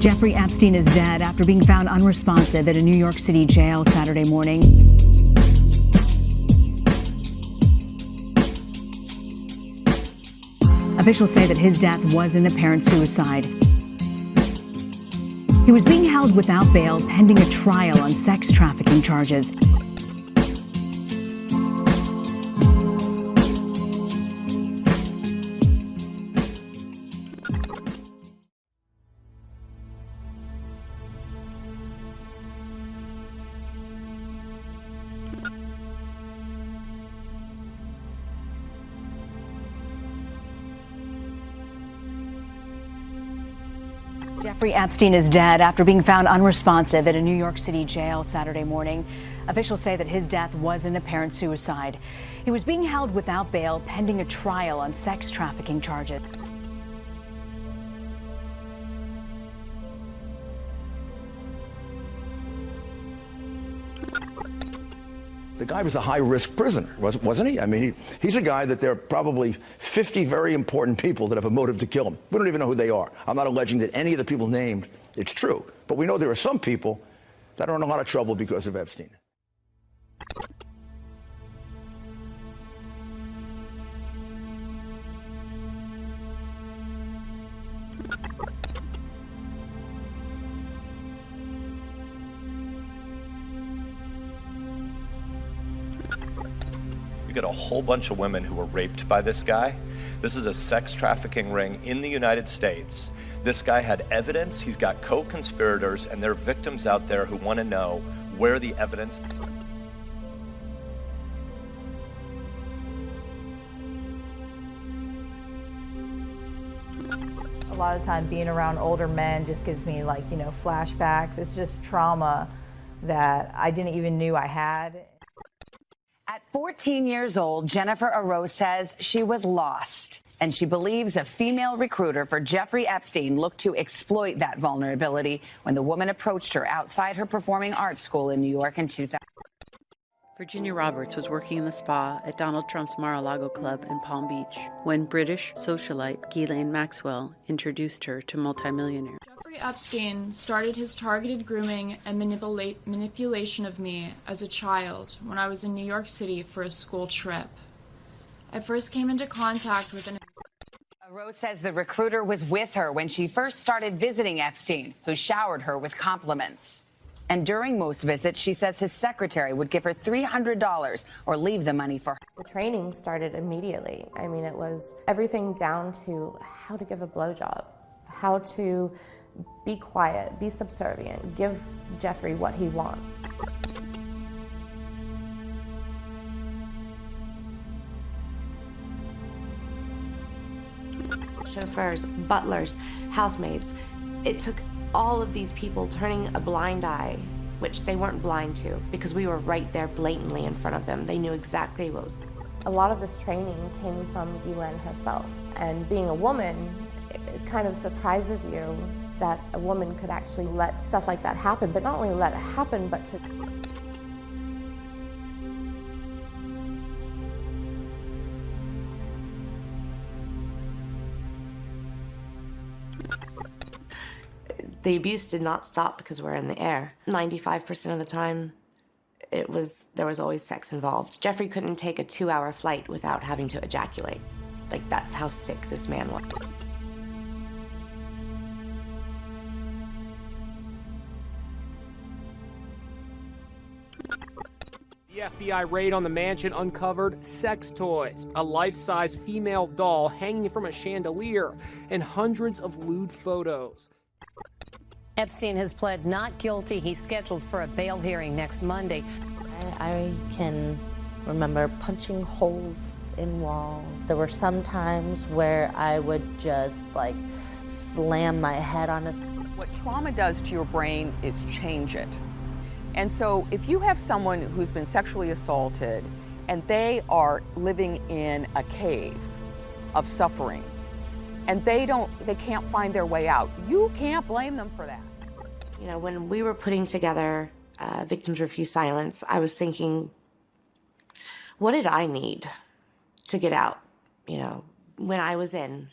Jeffrey Epstein is dead after being found unresponsive at a New York City jail Saturday morning. Officials say that his death was an apparent suicide. He was being held without bail pending a trial on sex trafficking charges. Jeffrey Epstein is dead after being found unresponsive at a New York City jail Saturday morning. Officials say that his death was an apparent suicide. He was being held without bail pending a trial on sex trafficking charges. The guy was a high-risk prisoner, wasn't he? I mean, he, he's a guy that there are probably 50 very important people that have a motive to kill him. We don't even know who they are. I'm not alleging that any of the people named, it's true. But we know there are some people that are in a lot of trouble because of Epstein. Get a whole bunch of women who were raped by this guy. This is a sex trafficking ring in the United States. This guy had evidence, he's got co-conspirators, and there are victims out there who want to know where the evidence A lot of time being around older men just gives me like, you know, flashbacks. It's just trauma that I didn't even knew I had. At 14 years old, Jennifer Araoz says she was lost. And she believes a female recruiter for Jeffrey Epstein looked to exploit that vulnerability when the woman approached her outside her performing arts school in New York in 2000. Virginia Roberts was working in the spa at Donald Trump's Mar-a-Lago club in Palm Beach when British socialite Ghislaine Maxwell introduced her to multimillionaire. Jeffrey Epstein started his targeted grooming and manipulate, manipulation of me as a child when I was in New York City for a school trip. I first came into contact with an Rose says the recruiter was with her when she first started visiting Epstein, who showered her with compliments. And during most visits, she says his secretary would give her $300 or leave the money for her. The training started immediately. I mean, it was everything down to how to give a blowjob, how to be quiet, be subservient, give Jeffrey what he wants. Chauffeurs, butlers, housemaids. It took all of these people turning a blind eye, which they weren't blind to because we were right there blatantly in front of them. They knew exactly what was. A lot of this training came from Ghislaine herself. And being a woman, it kind of surprises you that a woman could actually let stuff like that happen, but not only let it happen, but to the abuse did not stop because we're in the air. 95% of the time, it was there was always sex involved. Jeffrey couldn't take a two-hour flight without having to ejaculate. Like, that's how sick this man was. The FBI raid on the mansion uncovered sex toys, a life-size female doll hanging from a chandelier, and hundreds of lewd photos. Epstein has pled not guilty. He's scheduled for a bail hearing next Monday. I, I can remember punching holes in walls. There were some times where I would just like slam my head on his. What trauma does to your brain is change it. And so if you have someone who's been sexually assaulted and they are living in a cave of suffering and they don't they can't find their way out, you can't blame them for that. You know, when we were putting together uh, Victims Refuse Silence, I was thinking, what did I need to get out? You know, when I was in,